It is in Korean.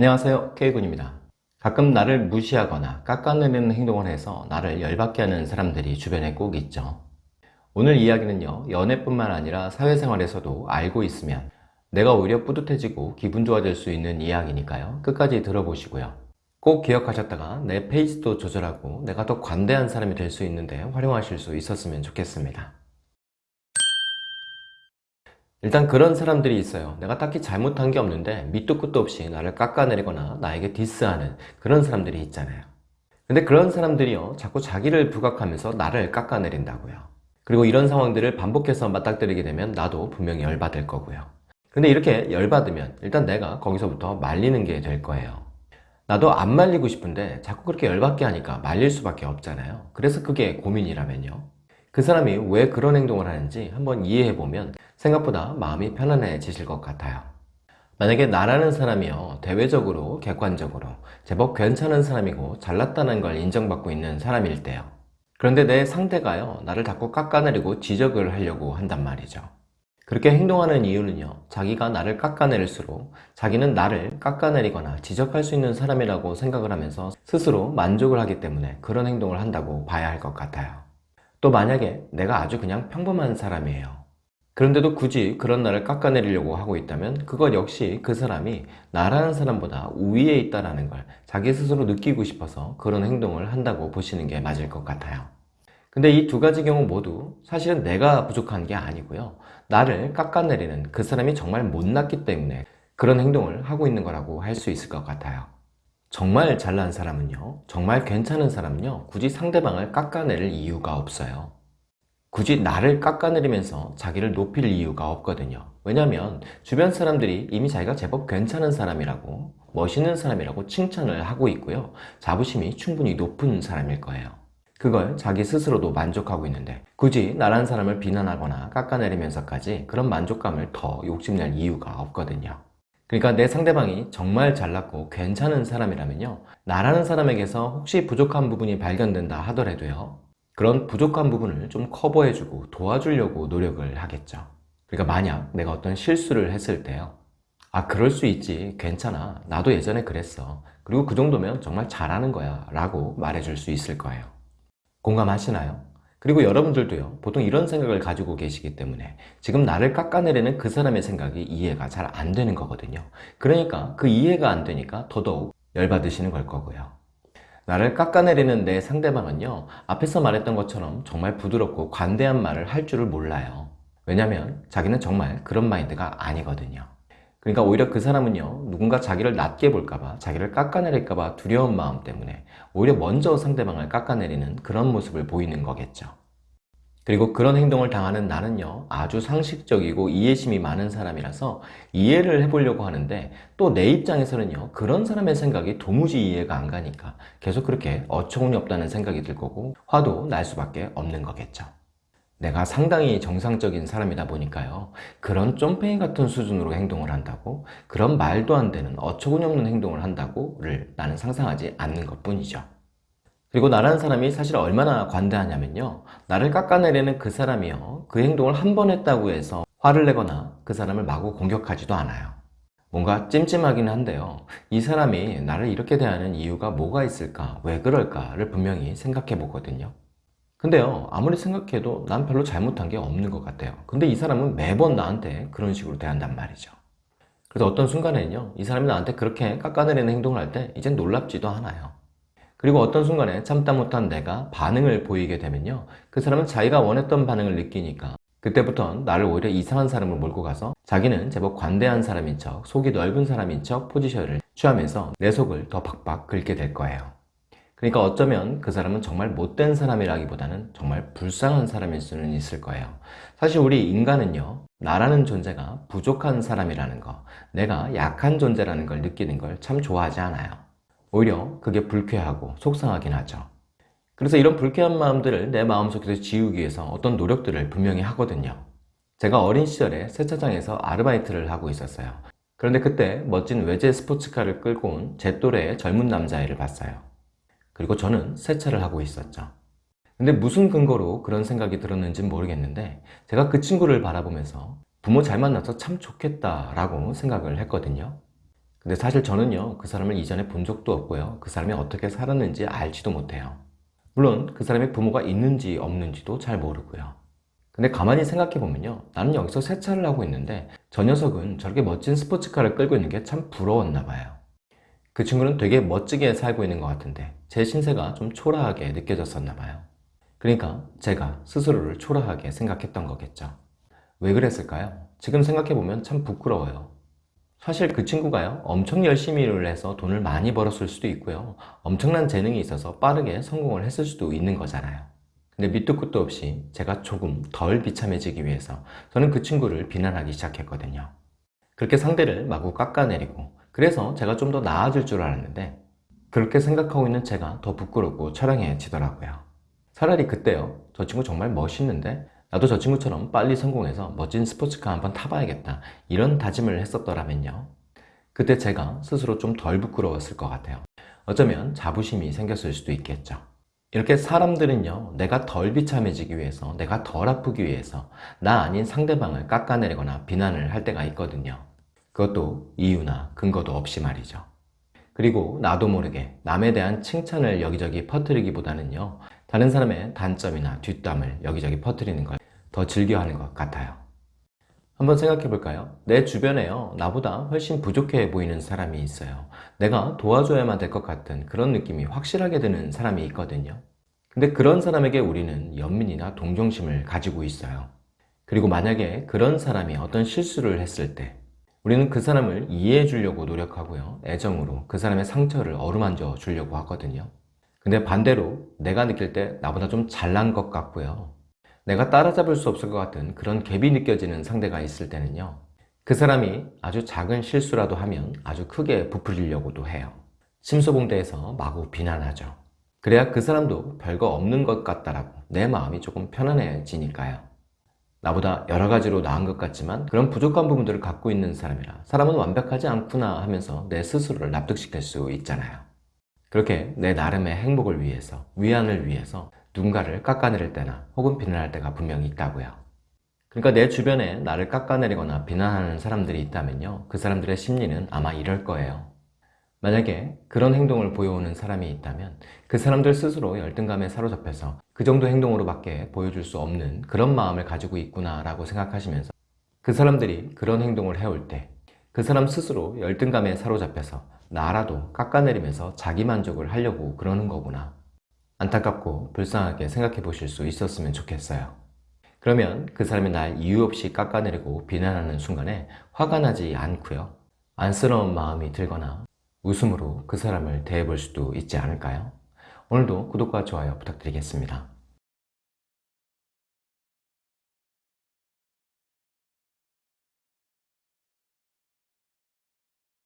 안녕하세요. K군입니다. 가끔 나를 무시하거나 깎아내리는 행동을 해서 나를 열받게 하는 사람들이 주변에 꼭 있죠. 오늘 이야기는요 연애뿐만 아니라 사회생활에서도 알고 있으면 내가 오히려 뿌듯해지고 기분 좋아질 수 있는 이야기니까요. 끝까지 들어보시고요. 꼭 기억하셨다가 내 페이스도 조절하고 내가 더 관대한 사람이 될 수 있는데 활용하실 수 있었으면 좋겠습니다 일단 그런 사람들이 있어요. 내가 딱히 잘못한 게 없는데 밑도 끝도 없이 나를 깎아내리거나 나에게 디스하는 그런 사람들이 있잖아요. 근데 그런 사람들이요 자꾸 자기를 부각하면서 나를 깎아내린다고요. 그리고 이런 상황들을 반복해서 맞닥뜨리게 되면 나도 분명히 열받을 거고요. 근데 이렇게 열받으면 일단 내가 거기서부터 말리는 게 될 거예요. 나도 안 말리고 싶은데 자꾸 그렇게 열받게 하니까 말릴 수밖에 없잖아요. 그래서 그게 고민이라면요. 그 사람이 왜 그런 행동을 하는지 한번 이해해보면 생각보다 마음이 편안해지실 것 같아요. 만약에 나라는 사람이요 대외적으로 객관적으로 제법 괜찮은 사람이고 잘났다는 걸 인정받고 있는 사람일 때요. 그런데 내 상대가요 나를 자꾸 깎아내리고 지적을 하려고 한단 말이죠. 그렇게 행동하는 이유는요 자기가 나를 깎아내릴수록 자기는 나를 깎아내리거나 지적할 수 있는 사람이라고 생각을 하면서 스스로 만족을 하기 때문에 그런 행동을 한다고 봐야 할 것 같아요. 또 만약에 내가 아주 그냥 평범한 사람이에요 그런데도 굳이 그런 나를 깎아내리려고 하고 있다면 그것 역시 그 사람이 나라는 사람보다 우위에 있다는 걸 자기 스스로 느끼고 싶어서 그런 행동을 한다고 보시는 게 맞을 것 같아요. 근데 이 두 가지 경우 모두 사실은 내가 부족한 게 아니고요. 나를 깎아내리는 그 사람이 정말 못났기 때문에 그런 행동을 하고 있는 거라고 할 수 있을 것 같아요. 정말 잘난 사람은요 정말 괜찮은 사람은요 굳이 상대방을 깎아내릴 이유가 없어요 굳이 나를 깎아내리면서 자기를 높일 이유가 없거든요. 왜냐하면 주변 사람들이 이미 자기가 제법 괜찮은 사람이라고 멋있는 사람이라고 칭찬을 하고 있고요. 자부심이 충분히 높은 사람일 거예요. 그걸 자기 스스로도 만족하고 있는데 굳이 나란 사람을 비난하거나 깎아내리면서까지 그런 만족감을 더 욕심낼 이유가 없거든요. 그러니까 내 상대방이 정말 잘났고 괜찮은 사람이라면요. 나라는 사람에게서 혹시 부족한 부분이 발견된다 하더라도요 그런 부족한 부분을 좀 커버해주고 도와주려고 노력을 하겠죠. 그러니까 만약 내가 어떤 실수를 했을 때요. 아 그럴 수 있지. 괜찮아. 나도 예전에 그랬어. 그리고 그 정도면 정말 잘하는 거야. 라고 말해줄 수 있을 거예요. 공감하시나요? 그리고 여러분들도요. 보통 이런 생각을 가지고 계시기 때문에 지금 나를 깎아내리는 그 사람의 생각이 이해가 잘 안 되는 거거든요. 그러니까 그 이해가 안 되니까 더더욱 열받으시는 걸 거고요 나를 깎아내리는 내 상대방은요 앞에서 말했던 것처럼 정말 부드럽고 관대한 말을 할 줄을 몰라요. 왜냐면 자기는 정말 그런 마인드가 아니거든요. 그러니까 오히려 그 사람은요 누군가 자기를 낮게 볼까봐 자기를 깎아내릴까봐 두려운 마음 때문에 오히려 먼저 상대방을 깎아내리는 그런 모습을 보이는 거겠죠 그리고 그런 행동을 당하는 나는요 아주 상식적이고 이해심이 많은 사람이라서 이해를 해보려고 하는데 또 내 입장에서는요 그런 사람의 생각이 도무지 이해가 안 가니까 계속 그렇게 어처구니 없다는 생각이 들 거고 화도 날 수밖에 없는 거겠죠. 내가 상당히 정상적인 사람이다 보니까요 그런 쫌팽이 같은 수준으로 행동을 한다고 그런 말도 안 되는 어처구니 없는 행동을 한다고를 나는 상상하지 않는 것 뿐이죠 그리고 나라는 사람이 사실 얼마나 관대하냐면요. 나를 깎아내리는 그 사람이요. 그 행동을 한 번 했다고 해서 화를 내거나 그 사람을 마구 공격하지도 않아요. 뭔가 찜찜하긴 한데요. 이 사람이 나를 이렇게 대하는 이유가 뭐가 있을까? 왜 그럴까를 분명히 생각해 보거든요. 근데요 아무리 생각해도 난 별로 잘못한 게 없는 것 같아요. 근데 이 사람은 매번 나한테 그런 식으로 대한단 말이죠. 그래서 어떤 순간에는요 이 사람이 나한테 그렇게 깎아내리는 행동을 할 때 이젠 놀랍지도 않아요 그리고 어떤 순간에 참다 못한 내가 반응을 보이게 되면요. 그 사람은 자기가 원했던 반응을 느끼니까. 그때부터는 나를 오히려 이상한 사람을 몰고 가서 자기는 제법 관대한 사람인 척 속이 넓은 사람인 척 포지션을 취하면서 내 속을 더 박박 긁게 될 거예요. 그러니까 어쩌면 그 사람은 정말 못된 사람이라기보다는 정말 불쌍한 사람일 수는 있을 거예요. 사실 우리 인간은요 나라는 존재가 부족한 사람이라는 거 내가 약한 존재라는 걸 느끼는 걸 참 좋아하지 않아요 오히려 그게 불쾌하고 속상하긴 하죠. 그래서 이런 불쾌한 마음들을 내 마음속에서 지우기 위해서 어떤 노력들을 분명히 하거든요. 제가 어린 시절에 세차장에서 아르바이트를 하고 있었어요. 그런데 그때 멋진 외제 스포츠카를 끌고 온 제 또래의 젊은 남자애를 봤어요. 그리고 저는 세차를 하고 있었죠. 근데 무슨 근거로 그런 생각이 들었는지 모르겠는데 제가 그 친구를 바라보면서 부모 잘 만나서 참 좋겠다 라고 생각을 했거든요 근데 사실 저는요, 그 사람을 이전에 본 적도 없고요. 그 사람이 어떻게 살았는지 알지도 못해요. 물론 그 사람의 부모가 있는지 없는지도 잘 모르고요. 근데 가만히 생각해보면요. 나는 여기서 세차를 하고 있는데 저 녀석은 저렇게 멋진 스포츠카를 끌고 있는 게 참 부러웠나 봐요. 그 친구는 되게 멋지게 살고 있는 것 같은데 제 신세가 좀 초라하게 느껴졌었나 봐요. 그러니까 제가 스스로를 초라하게 생각했던 거겠죠. 왜 그랬을까요? 지금 생각해보면 참 부끄러워요. 사실 그 친구가요, 엄청 열심히 일을 해서 돈을 많이 벌었을 수도 있고요. 엄청난 재능이 있어서 빠르게 성공을 했을 수도 있는 거잖아요. 근데 밑도 끝도 없이 제가 조금 덜 비참해지기 위해서 저는 그 친구를 비난하기 시작했거든요. 그렇게 상대를 마구 깎아내리고 그래서 제가 좀 더 나아질 줄 알았는데 그렇게 생각하고 있는 제가 더 부끄럽고 처량해지더라고요. 차라리 그때요. 저 친구 정말 멋있는데 나도 저 친구처럼 빨리 성공해서 멋진 스포츠카 한번 타봐야겠다. 이런 다짐을 했었더라면요. 그때 제가 스스로 좀 덜 부끄러웠을 것 같아요. 어쩌면 자부심이 생겼을 수도 있겠죠. 이렇게 사람들은요, 내가 덜 비참해지기 위해서, 내가 덜 아프기 위해서, 나 아닌 상대방을 깎아내리거나 비난을 할 때가 있거든요. 그것도 이유나 근거도 없이 말이죠. 그리고 나도 모르게 남에 대한 칭찬을 여기저기 퍼뜨리기보다는요, 다른 사람의 단점이나 뒷담을 여기저기 퍼뜨리는 걸 더 즐겨하는 것 같아요. 한번 생각해 볼까요? 내 주변에요, 나보다 훨씬 부족해 보이는 사람이 있어요. 내가 도와줘야만 될 것 같은 그런 느낌이 확실하게 드는 사람이 있거든요. 근데 그런 사람에게 우리는 연민이나 동정심을 가지고 있어요. 그리고 만약에 그런 사람이 어떤 실수를 했을 때 우리는 그 사람을 이해해 주려고 노력하고요. 애정으로 그 사람의 상처를 어루만져 주려고 하거든요. 근데 반대로 내가 느낄 때 나보다 좀 잘난 것 같고요. 내가 따라잡을 수 없을 것 같은 그런 갭이 느껴지는 상대가 있을 때는요. 그 사람이 아주 작은 실수라도 하면 아주 크게 부풀리려고도 해요. 심소봉대에서 마구 비난하죠. 그래야 그 사람도 별거 없는 것 같다라고 내 마음이 조금 편안해지니까요. 나보다 여러 가지로 나은 것 같지만 그런 부족한 부분들을 갖고 있는 사람이라 사람은 완벽하지 않구나 하면서 내 스스로를 납득시킬 수 있잖아요. 그렇게 내 나름의 행복을 위해서, 위안을 위해서 누군가를 깎아내릴 때나 혹은 비난할 때가 분명히 있다고요. 그러니까 내 주변에 나를 깎아내리거나 비난하는 사람들이 있다면요. 그 사람들의 심리는 아마 이럴 거예요. 만약에 그런 행동을 보여오는 사람이 있다면 그 사람들 스스로 열등감에 사로잡혀서 그 정도 행동으로밖에 보여줄 수 없는 그런 마음을 가지고 있구나 라고 생각하시면서 그 사람들이 그런 행동을 해올 때 그 사람 스스로 열등감에 사로잡혀서 나라도 깎아내리면서 자기 만족을 하려고 그러는 거구나 안타깝고 불쌍하게 생각해 보실 수 있었으면 좋겠어요 그러면 그 사람이 날 이유 없이 깎아내리고 비난하는 순간에 화가 나지 않고요 안쓰러운 마음이 들거나 웃음으로 그 사람을 대해 볼 수도 있지 않을까요? 오늘도 구독과 좋아요 부탁드리겠습니다.